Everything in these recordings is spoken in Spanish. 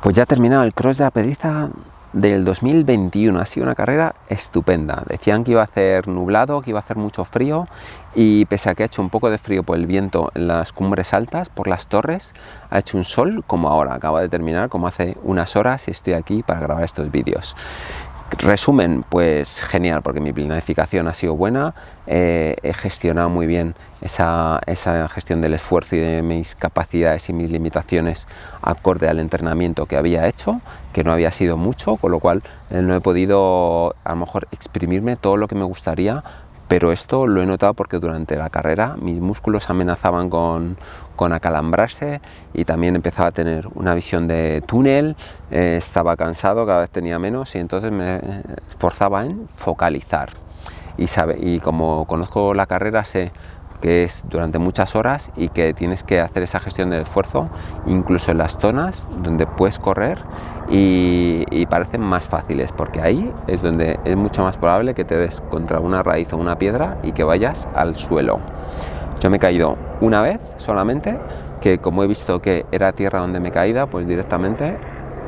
Pues ya ha terminado el cross de la Pediza del 2021. Ha sido una carrera estupenda. Decían que iba a hacer nublado, que iba a hacer mucho frío y pese a que ha hecho un poco de frío por el viento en las cumbres altas, por las torres, ha hecho un sol como ahora. Acaba de terminar, como hace unas horas y estoy aquí para grabar estos vídeos. Resumen, pues genial, porque mi planificación ha sido buena, eh, he gestionado muy bien esa, gestión del esfuerzo y de mis capacidades y mis limitaciones acorde al entrenamiento que había hecho, que no había sido mucho, con lo cual eh, no he podido a lo mejor exprimirme todo lo que me gustaría pero esto lo he notado porque durante la carrera mis músculos amenazaban con, acalambrarse y también empezaba a tener una visión de túnel, eh, estaba cansado, cada vez tenía menos y entonces me esforzaba en focalizar. Y, sabe, y como conozco la carrera sé que es durante muchas horas y que tienes que hacer esa gestión del esfuerzo incluso en las zonas donde puedes correr y, parecen más fáciles porque ahí es donde es mucho más probable que te des contra una raíz o una piedra y que vayas al suelo. Yo me he caído una vez solamente, que como he visto que era tierra donde me he caído, pues directamente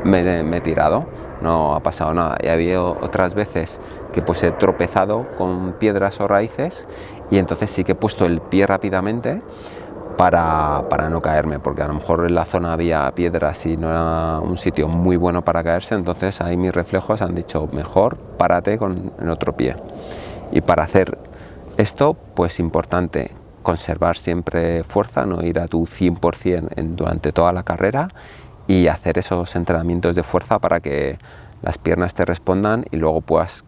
me, me he tirado, no ha pasado nada. Y había otras veces que pues he tropezado con piedras o raíces y entonces sí que he puesto el pie rápidamente para, para, no caerme, porque a lo mejor en la zona había piedras y no era un sitio muy bueno para caerse, entonces ahí mis reflejos han dicho mejor párate con el otro pie. Y para hacer esto, pues importante conservar siempre fuerza, no ir a tu 100% en, durante toda la carrera y hacer esos entrenamientos de fuerza para que las piernas te respondan y luego puedas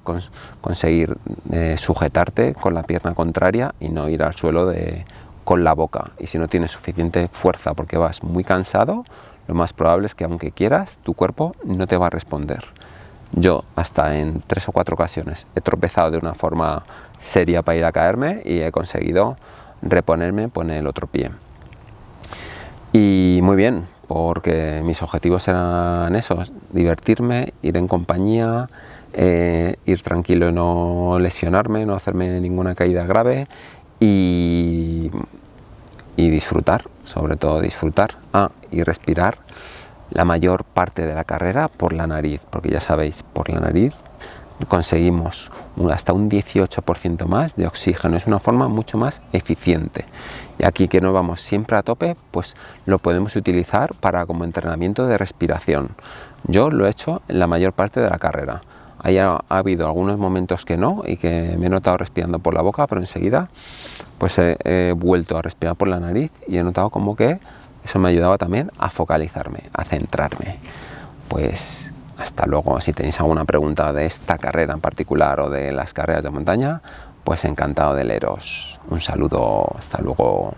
conseguir eh, sujetarte con la pierna contraria y no ir al suelo de, con la boca. Y si no tienes suficiente fuerza porque vas muy cansado, lo más probable es que aunque quieras, tu cuerpo no te va a responder. Yo hasta en tres o cuatro ocasiones he tropezado de una forma seria para ir a caerme y he conseguido reponerme, poner el otro pie. Y muy bien, porque mis objetivos eran esos, divertirme, ir en compañía, eh, ir tranquilo y no lesionarme, no hacerme ninguna caída grave y, y disfrutar, sobre todo disfrutar, ah, y respirar la mayor parte de la carrera por la nariz, porque ya sabéis, por la nariz conseguimos hasta un 18% más de oxígeno. Es una forma mucho más eficiente. Y aquí que no vamos siempre a tope, pues lo podemos utilizar para como entrenamiento de respiración. Yo lo he hecho en la mayor parte de la carrera. Ha, habido algunos momentos que no y que me he notado respirando por la boca, pero enseguida pues he vuelto a respirar por la nariz y he notado como que eso me ayudaba también a focalizarme, a centrarme. Pues hasta luego, si tenéis alguna pregunta de esta carrera en particular o de las carreras de montaña, pues encantado de leeros. Un saludo, hasta luego.